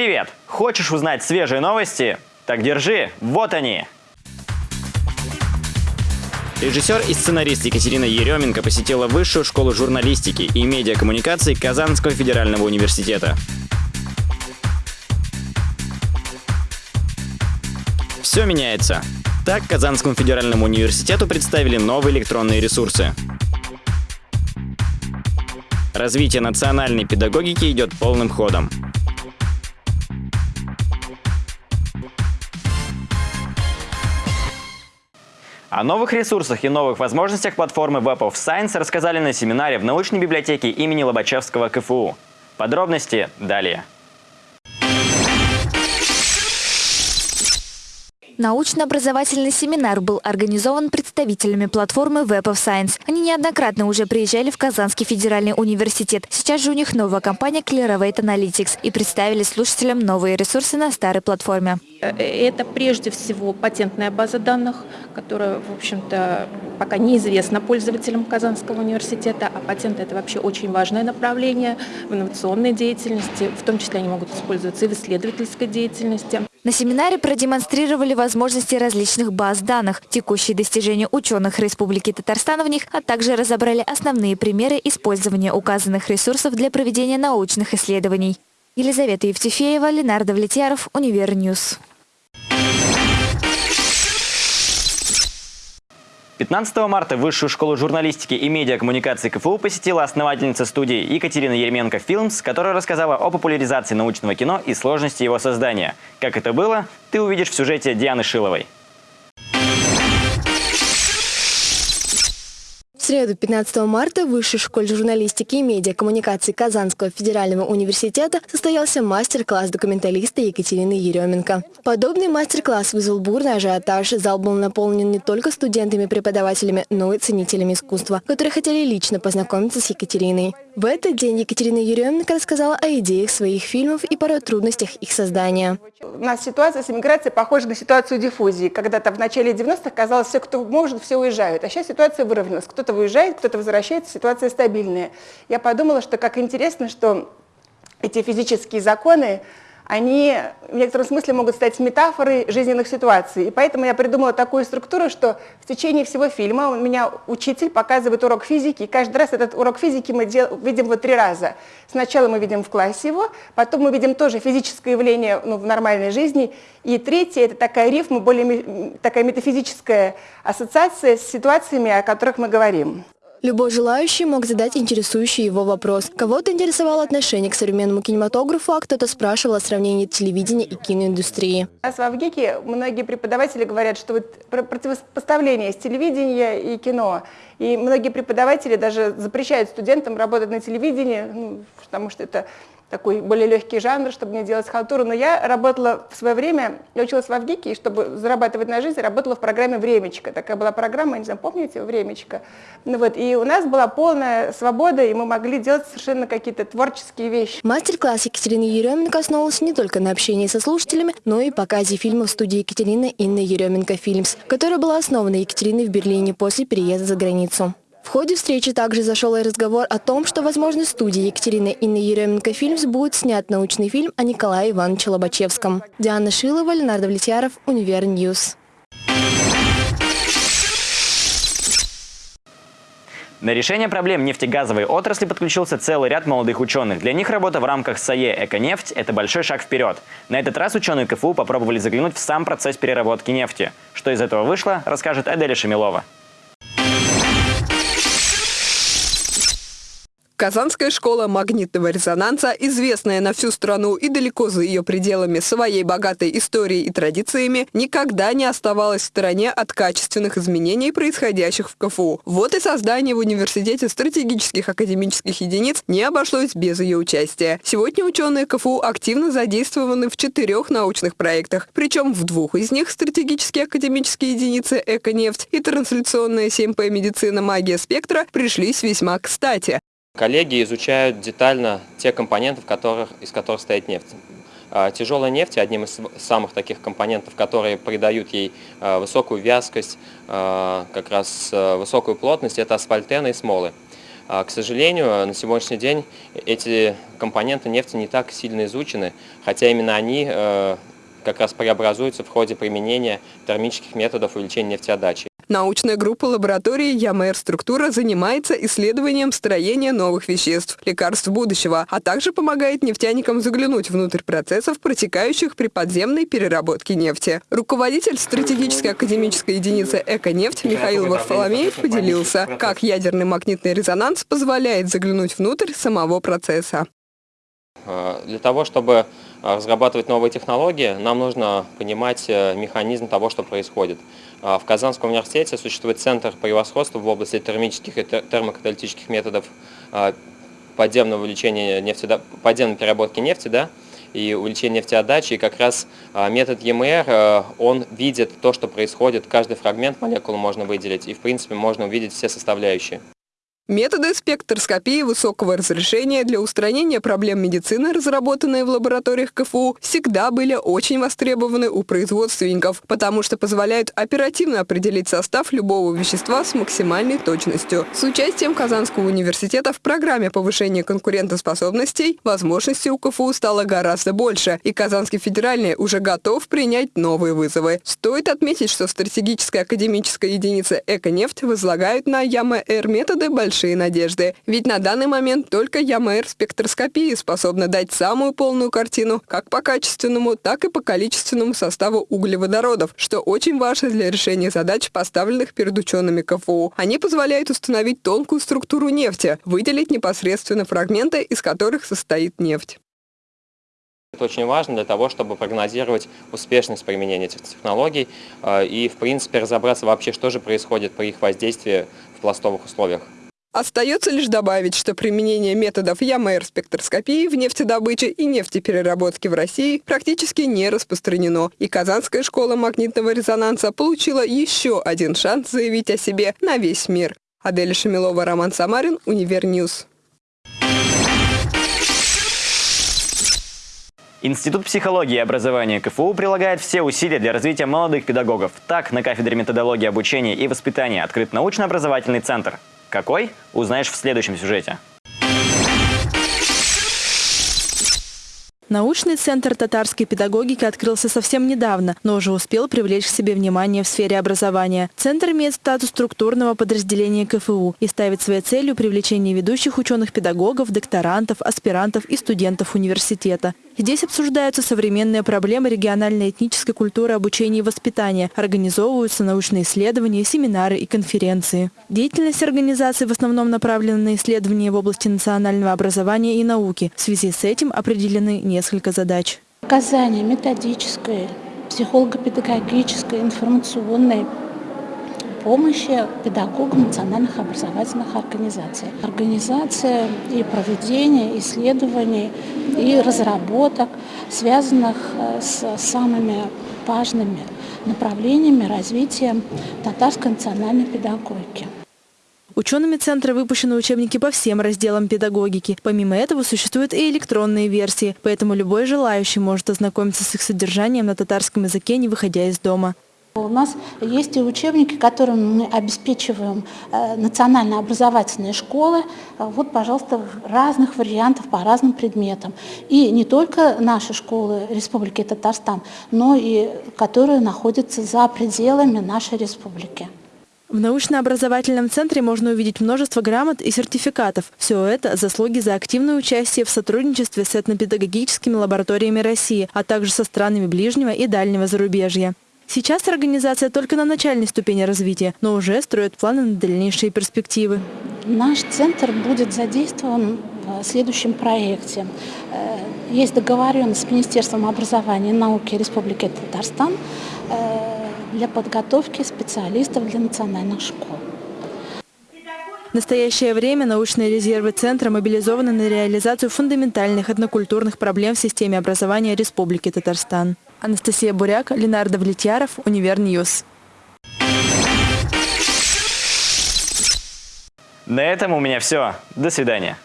Привет! Хочешь узнать свежие новости? Так держи, вот они! Режиссер и сценарист Екатерина Еременко посетила Высшую школу журналистики и медиакоммуникаций Казанского федерального университета. Все меняется. Так Казанскому федеральному университету представили новые электронные ресурсы. Развитие национальной педагогики идет полным ходом. О новых ресурсах и новых возможностях платформы Web of Science рассказали на семинаре в научной библиотеке имени Лобачевского КФУ. Подробности далее. Научно-образовательный семинар был организован представителями платформы Web of Science. Они неоднократно уже приезжали в Казанский федеральный университет. Сейчас же у них новая компания Clearovate Analytics и представили слушателям новые ресурсы на старой платформе. Это прежде всего патентная база данных, которая, в общем-то, пока неизвестна пользователям Казанского университета, а патенты – это вообще очень важное направление в инновационной деятельности, в том числе они могут использоваться и в исследовательской деятельности. На семинаре продемонстрировали возможности различных баз данных, текущие достижения ученых Республики Татарстан в них, а также разобрали основные примеры использования указанных ресурсов для проведения научных исследований. Елизавета Евтефеева, Ленар Давлетьяров, Univer News. 15 марта Высшую школу журналистики и медиакоммуникации КФУ посетила основательница студии Екатерина Еременко Филмс, которая рассказала о популяризации научного кино и сложности его создания. Как это было, ты увидишь в сюжете Дианы Шиловой. Среду, 15 марта, в Высшей школе журналистики и медиакоммуникации Казанского федерального университета состоялся мастер-класс документалиста Екатерины Еременко. Подобный мастер-класс вызвал бурный ажиотаж. Зал был наполнен не только студентами-преподавателями, но и ценителями искусства, которые хотели лично познакомиться с Екатериной. В этот день Екатерина Еременко рассказала о идеях своих фильмов и порой трудностях их создания. У нас ситуация с эмиграцией похожа на ситуацию диффузии. Когда-то в начале 90-х казалось, все, кто может, все уезжают. А сейчас ситуация выровнялась. Кто-то уезжает, кто-то возвращается, ситуация стабильная. Я подумала, что как интересно, что эти физические законы, они в некотором смысле могут стать метафорой жизненных ситуаций. И поэтому я придумала такую структуру, что в течение всего фильма у меня учитель показывает урок физики, и каждый раз этот урок физики мы дел, видим вот три раза. Сначала мы видим в классе его, потом мы видим тоже физическое явление ну, в нормальной жизни, и третье – это такая рифма, более такая метафизическая ассоциация с ситуациями, о которых мы говорим. Любой желающий мог задать интересующий его вопрос. Кого-то интересовало отношение к современному кинематографу, а кто-то спрашивал о сравнении телевидения и киноиндустрии. У нас в Авгике многие преподаватели говорят, что вот противопоставление с телевидения и кино. И многие преподаватели даже запрещают студентам работать на телевидении, ну, потому что это такой более легкий жанр, чтобы не делать халтуру. Но я работала в свое время, я училась в Авгике, и чтобы зарабатывать на жизнь, работала в программе «Времечко». Такая была программа, не знаю, помните, «Времечко». Ну вот, и у нас была полная свобода, и мы могли делать совершенно какие-то творческие вещи. Мастер-класс Екатерины Еременко основывался не только на общении со слушателями, но и показе фильмов в студии Екатерины Инны Еременко Фильмс, которая была основана Екатериной в Берлине после переезда за границу. В ходе встречи также зашел и разговор о том, что, возможно, студии Екатерины Инны Еременко Films будет снят научный фильм о Николае Ивановиче Лобачевском. Диана Шилова, Ленар Давлетьяров, Univer News. На решение проблем нефтегазовой отрасли подключился целый ряд молодых ученых. Для них работа в рамках САЕ «Эконефть» – это большой шаг вперед. На этот раз ученые КФУ попробовали заглянуть в сам процесс переработки нефти. Что из этого вышло, расскажет Аделя Шамилова. Казанская школа магнитного резонанса, известная на всю страну и далеко за ее пределами своей богатой историей и традициями, никогда не оставалась в стороне от качественных изменений, происходящих в КФУ. Вот и создание в университете стратегических академических единиц не обошлось без ее участия. Сегодня ученые КФУ активно задействованы в четырех научных проектах, причем в двух из них стратегические академические единицы «Эконефть» и трансляционная 7П «Медицина. Магия спектра» пришлись весьма кстати. Коллеги изучают детально те компоненты, которых, из которых стоит нефть. А, тяжелая нефть одним из самых таких компонентов, которые придают ей а, высокую вязкость, а, как раз высокую плотность, это асфальтены и смолы. К сожалению, на сегодняшний день эти компоненты нефти не так сильно изучены, хотя именно они как раз преобразуются в ходе применения термических методов увеличения нефтеотдачи. Научная группа лаборатории ЯМР «Структура» занимается исследованием строения новых веществ, лекарств будущего, а также помогает нефтяникам заглянуть внутрь процессов, протекающих при подземной переработке нефти. Руководитель стратегической академической единицы «Эко-нефть» Михаил Варфоломеев поделился, как ядерный магнитный резонанс позволяет заглянуть внутрь самого процесса. Э, Для того, чтобы э, разрабатывать новые технологии, нам нужно понимать э, механизм того, что происходит. В Казанском университете существует центр превосходства в области термических и тер- термокаталитических методов подземного увеличения нефти, подземной переработки нефти, да, и увеличения нефтеотдачи. И как раз метод ЕМР, он видит то, что происходит, каждый фрагмент молекулы можно выделить, и в принципе можно увидеть все составляющие. Методы спектроскопии высокого разрешения для устранения проблем медицины, разработанные в лабораториях КФУ, всегда были очень востребованы у производственников, потому что позволяют оперативно определить состав любого вещества с максимальной точностью. С участием Казанского университета в программе повышения конкурентоспособностей возможностей у КФУ стало гораздо больше, и Казанский федеральный уже готов принять новые вызовы. Стоит отметить, что стратегическая академическая единица «Эко-нефть» возлагает на ЯМР методы большие надежды. Ведь на данный момент только ЯМР спектроскопии способна дать самую полную картину как по качественному, так и по количественному составу углеводородов, что очень важно для решения задач, поставленных перед учеными КФУ. Они позволяют установить тонкую структуру нефти, выделить непосредственно фрагменты, из которых состоит нефть. Это очень важно для того, чтобы прогнозировать успешность применения этих технологий э, и, в принципе, разобраться вообще, что же происходит при их воздействии в пластовых условиях. Остается лишь добавить, что применение методов ЯМР спектроскопии в нефтедобыче и нефтепереработке в России практически не распространено, и Казанская школа магнитного резонанса получила еще один шанс заявить о себе на весь мир. Адель Шамилова, Роман Самарин, Univer News. Институт психологии и образования КФУ прилагает все усилия для развития молодых педагогов. Так, на кафедре методологии обучения и воспитания открыт научно-образовательный центр. Какой? Узнаешь в следующем сюжете. Научный центр татарской педагогики открылся совсем недавно, но уже успел привлечь к себе внимание в сфере образования. Центр имеет статус структурного подразделения КФУ и ставит своей целью привлечение ведущих ученых-педагогов, докторантов, аспирантов и студентов университета. Здесь обсуждаются современные проблемы региональной этнической культуры обучения и воспитания, организовываются научные исследования, семинары и конференции. Деятельность организации в основном направлена на исследования в области национального образования и науки. В связи с этим определены несколько задач. оказание методической, психолого-педагогической, информационной помощи педагогам национальных образовательных организаций. Организация и проведение исследований и разработок, связанных э, с самыми важными направлениями развития татарской национальной педагогики. Учеными центра выпущены учебники по всем разделам педагогики. Помимо этого существуют и электронные версии, поэтому любой желающий может ознакомиться с их содержанием на татарском языке, не выходя из дома. У нас есть и учебники, которыми мы обеспечиваем э, национально-образовательные школы. Э, Вот, пожалуйста, разных вариантов по разным предметам. И не только наши школы Республики Татарстан, но и которые находятся за пределами нашей республики. В научно-образовательном центре можно увидеть множество грамот и сертификатов. Все это – заслуги за активное участие в сотрудничестве с этнопедагогическими лабораториями России, а также со странами ближнего и дальнего зарубежья. Сейчас организация только на начальной ступени развития, но уже строит планы на дальнейшие перспективы. Наш центр будет задействован в следующем проекте. Э, Есть договоренность с Министерством образования и науки Республики Татарстан э, для подготовки специалистов для национальных школ. В настоящее время научные резервы Центра мобилизованы на реализацию фундаментальных этнокультурных проблем в системе образования Республики Татарстан. Анастасия Буряк, Ленардо Влетьяров, UniverNews. На этом у меня все. До свидания.